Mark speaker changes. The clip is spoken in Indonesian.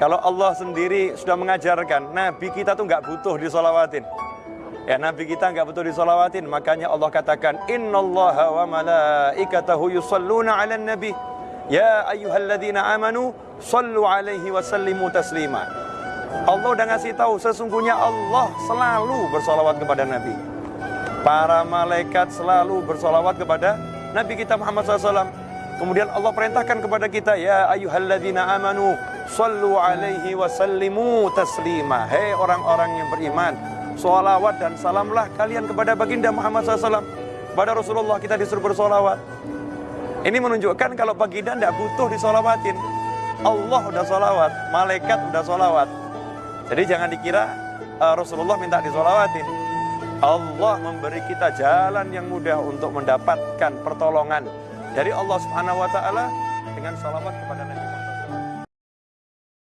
Speaker 1: Kalau Allah sendiri sudah mengajarkan, Nabi kita tuh nggak butuh disolawatin. Ya Nabi kita nggak butuh disolawatin, makanya Allah katakan, Innallaha wa malaikatahu yusalluna ala nabi. Ya ayyuhalladzina amanu, sallu alaihi wa sallimu taslima. Allah udah ngasih tahu, sesungguhnya Allah selalu bersolawat kepada Nabi. Para malaikat selalu bersolawat kepada Nabi kita Muhammad SAW. Kemudian Allah perintahkan kepada kita, Ya ayyuhalladzina amanu, sallu alaihi wa sallimu taslima. Hei orang-orang yang beriman, solawat dan salamlah kalian kepada baginda Muhammad SAW. Pada Rasulullah kita disuruh bersolawat. Ini menunjukkan kalau baginda tidak butuh disolawatin. Allah udah solawat, malaikat udah solawat. Jadi jangan dikira uh, Rasulullah minta disolawatin. Allah memberi kita jalan yang mudah untuk mendapatkan pertolongan dari Allah Subhanahu wa taala dengan salawat kepada Nabi